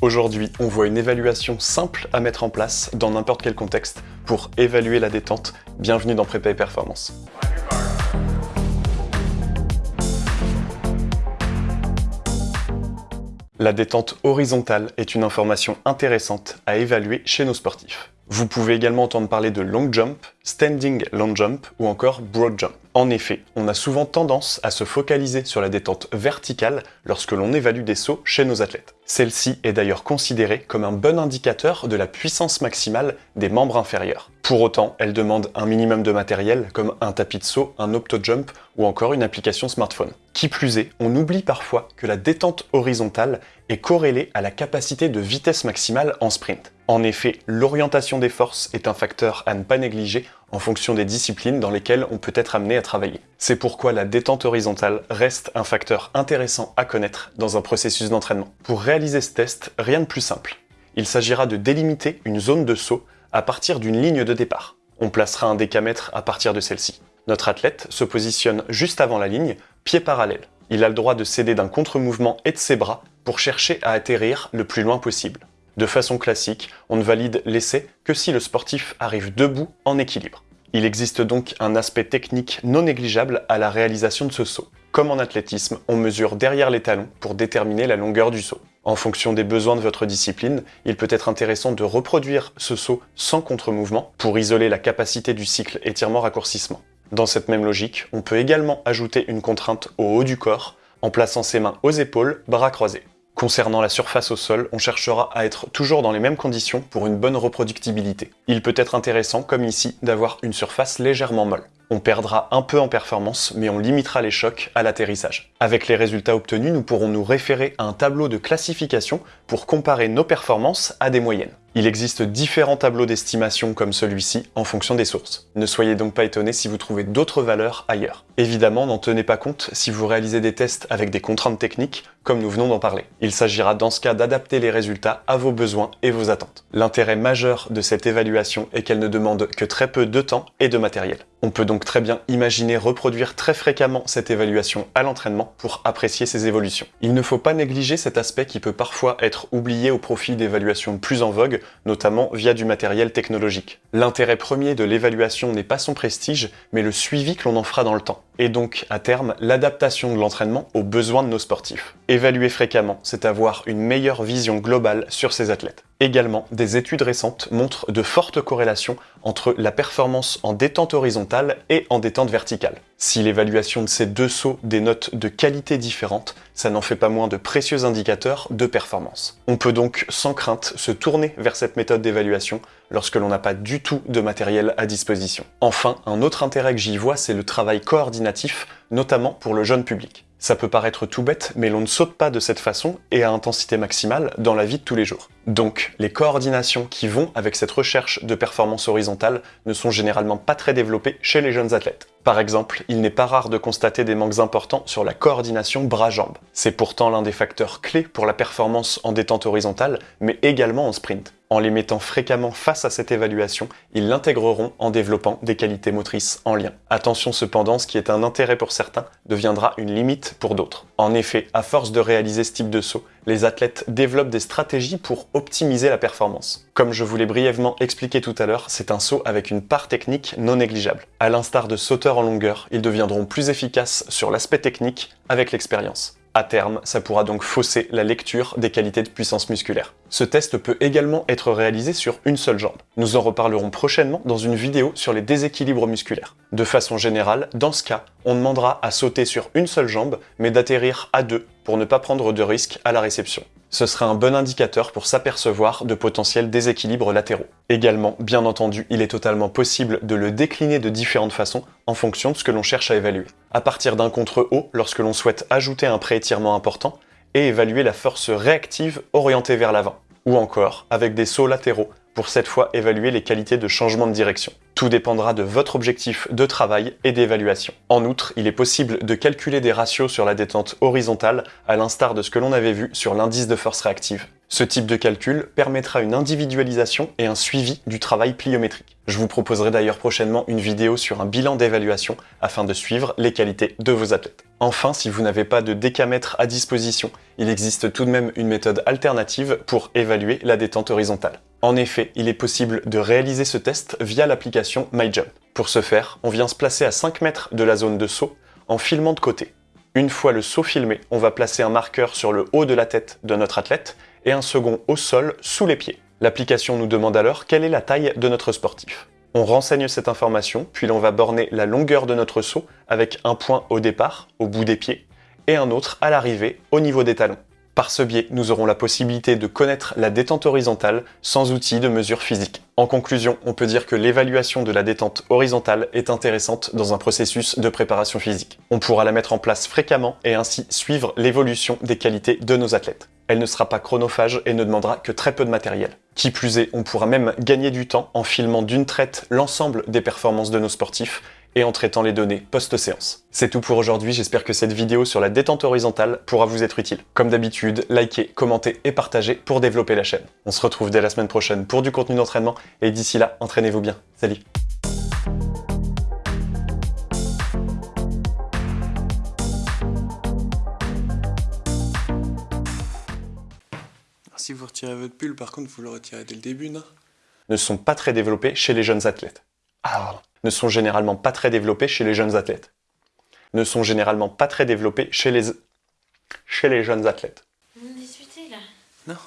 Aujourd'hui, on voit une évaluation simple à mettre en place dans n'importe quel contexte pour évaluer la détente. Bienvenue dans Prépa et Performance. La détente horizontale est une information intéressante à évaluer chez nos sportifs. Vous pouvez également entendre parler de long jump, standing long jump ou encore broad jump. En effet, on a souvent tendance à se focaliser sur la détente verticale lorsque l'on évalue des sauts chez nos athlètes. Celle-ci est d'ailleurs considérée comme un bon indicateur de la puissance maximale des membres inférieurs. Pour autant, elle demande un minimum de matériel comme un tapis de saut, un opto-jump ou encore une application smartphone. Qui plus est, on oublie parfois que la détente horizontale est corrélée à la capacité de vitesse maximale en sprint. En effet, l'orientation des forces est un facteur à ne pas négliger en fonction des disciplines dans lesquelles on peut être amené à travailler. C'est pourquoi la détente horizontale reste un facteur intéressant à connaître dans un processus d'entraînement. Pour réaliser ce test, rien de plus simple. Il s'agira de délimiter une zone de saut à partir d'une ligne de départ. On placera un décamètre à partir de celle-ci. Notre athlète se positionne juste avant la ligne, pied parallèle. Il a le droit de céder d'un contre-mouvement et de ses bras pour chercher à atterrir le plus loin possible. De façon classique, on ne valide l'essai que si le sportif arrive debout en équilibre. Il existe donc un aspect technique non négligeable à la réalisation de ce saut. Comme en athlétisme, on mesure derrière les talons pour déterminer la longueur du saut. En fonction des besoins de votre discipline, il peut être intéressant de reproduire ce saut sans contre-mouvement pour isoler la capacité du cycle étirement-raccourcissement. Dans cette même logique, on peut également ajouter une contrainte au haut du corps en plaçant ses mains aux épaules, bras croisés. Concernant la surface au sol, on cherchera à être toujours dans les mêmes conditions pour une bonne reproductibilité. Il peut être intéressant, comme ici, d'avoir une surface légèrement molle. On perdra un peu en performance, mais on limitera les chocs à l'atterrissage. Avec les résultats obtenus, nous pourrons nous référer à un tableau de classification pour comparer nos performances à des moyennes. Il existe différents tableaux d'estimation comme celui-ci en fonction des sources. Ne soyez donc pas étonnés si vous trouvez d'autres valeurs ailleurs. Évidemment, n'en tenez pas compte si vous réalisez des tests avec des contraintes techniques, comme nous venons d'en parler. Il s'agira dans ce cas d'adapter les résultats à vos besoins et vos attentes. L'intérêt majeur de cette évaluation est qu'elle ne demande que très peu de temps et de matériel. On peut donc très bien imaginer reproduire très fréquemment cette évaluation à l'entraînement pour apprécier ses évolutions. Il ne faut pas négliger cet aspect qui peut parfois être oublié au profit d'évaluations plus en vogue, notamment via du matériel technologique. L'intérêt premier de l'évaluation n'est pas son prestige, mais le suivi que l'on en fera dans le temps et donc, à terme, l'adaptation de l'entraînement aux besoins de nos sportifs. Évaluer fréquemment, c'est avoir une meilleure vision globale sur ces athlètes. Également, des études récentes montrent de fortes corrélations entre la performance en détente horizontale et en détente verticale. Si l'évaluation de ces deux sauts dénote de qualités différentes, ça n'en fait pas moins de précieux indicateurs de performance. On peut donc sans crainte se tourner vers cette méthode d'évaluation lorsque l'on n'a pas du tout de matériel à disposition. Enfin, un autre intérêt que j'y vois, c'est le travail coordinatif, notamment pour le jeune public. Ça peut paraître tout bête, mais l'on ne saute pas de cette façon et à intensité maximale dans la vie de tous les jours. Donc, les coordinations qui vont avec cette recherche de performance horizontale ne sont généralement pas très développées chez les jeunes athlètes. Par exemple, il n'est pas rare de constater des manques importants sur la coordination bras-jambes. C'est pourtant l'un des facteurs clés pour la performance en détente horizontale, mais également en sprint. En les mettant fréquemment face à cette évaluation, ils l'intégreront en développant des qualités motrices en lien. Attention cependant, ce qui est un intérêt pour certains deviendra une limite pour d'autres. En effet, à force de réaliser ce type de saut, les athlètes développent des stratégies pour optimiser la performance. Comme je vous l'ai brièvement expliqué tout à l'heure, c'est un saut avec une part technique non négligeable. À l'instar de sauteurs en longueur, ils deviendront plus efficaces sur l'aspect technique avec l'expérience. À terme, ça pourra donc fausser la lecture des qualités de puissance musculaire. Ce test peut également être réalisé sur une seule jambe. Nous en reparlerons prochainement dans une vidéo sur les déséquilibres musculaires. De façon générale, dans ce cas, on demandera à sauter sur une seule jambe, mais d'atterrir à deux pour ne pas prendre de risque à la réception ce serait un bon indicateur pour s'apercevoir de potentiels déséquilibres latéraux. Également, bien entendu, il est totalement possible de le décliner de différentes façons en fonction de ce que l'on cherche à évaluer. À partir d'un contre-haut, lorsque l'on souhaite ajouter un préétirement important, et évaluer la force réactive orientée vers l'avant. Ou encore, avec des sauts latéraux, pour cette fois évaluer les qualités de changement de direction. Tout dépendra de votre objectif de travail et d'évaluation. En outre, il est possible de calculer des ratios sur la détente horizontale, à l'instar de ce que l'on avait vu sur l'indice de force réactive. Ce type de calcul permettra une individualisation et un suivi du travail pliométrique. Je vous proposerai d'ailleurs prochainement une vidéo sur un bilan d'évaluation afin de suivre les qualités de vos athlètes. Enfin, si vous n'avez pas de décamètre à disposition, il existe tout de même une méthode alternative pour évaluer la détente horizontale. En effet, il est possible de réaliser ce test via l'application MyJump. Pour ce faire, on vient se placer à 5 mètres de la zone de saut en filmant de côté. Une fois le saut filmé, on va placer un marqueur sur le haut de la tête de notre athlète et un second au sol sous les pieds. L'application nous demande alors quelle est la taille de notre sportif. On renseigne cette information, puis l'on va borner la longueur de notre saut avec un point au départ, au bout des pieds, et un autre à l'arrivée, au niveau des talons. Par ce biais, nous aurons la possibilité de connaître la détente horizontale sans outil de mesure physique. En conclusion, on peut dire que l'évaluation de la détente horizontale est intéressante dans un processus de préparation physique. On pourra la mettre en place fréquemment et ainsi suivre l'évolution des qualités de nos athlètes. Elle ne sera pas chronophage et ne demandera que très peu de matériel. Qui plus est, on pourra même gagner du temps en filmant d'une traite l'ensemble des performances de nos sportifs et en traitant les données post-séance. C'est tout pour aujourd'hui, j'espère que cette vidéo sur la détente horizontale pourra vous être utile. Comme d'habitude, likez, commentez et partagez pour développer la chaîne. On se retrouve dès la semaine prochaine pour du contenu d'entraînement, et d'ici là, entraînez-vous bien. Salut Si vous retirez votre pull, par contre, vous le retirez dès le début, non? Ne sont pas très développés chez les jeunes athlètes. Ah, ne sont généralement pas très développés chez les jeunes athlètes. Ne sont généralement pas très développés chez les, chez les jeunes athlètes. Vous discutez là? Non